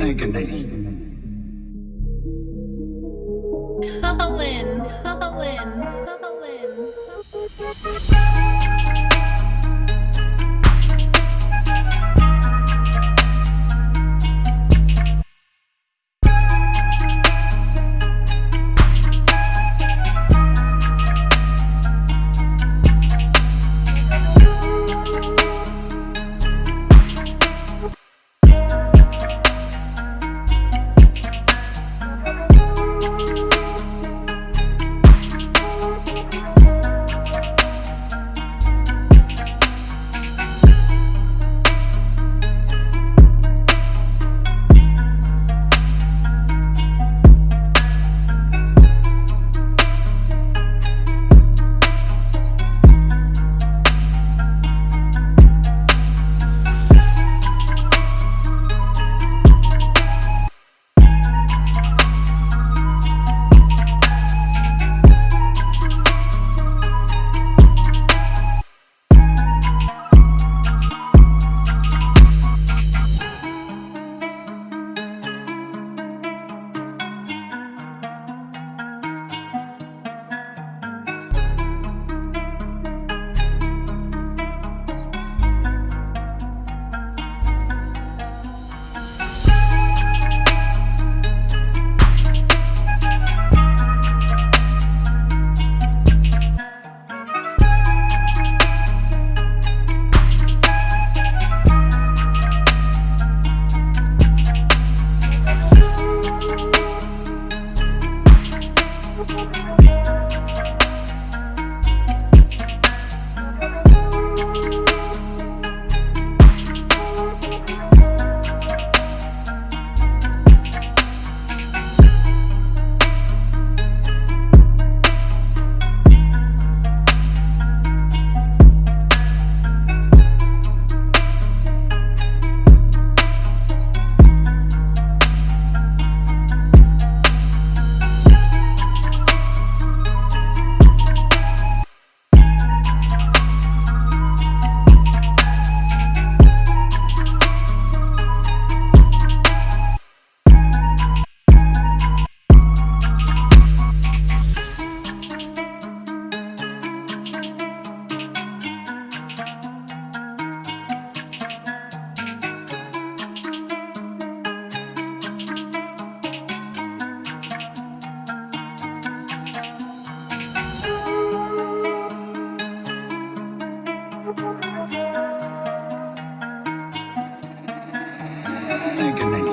Agony. Colin, Colin, Colin. Agony.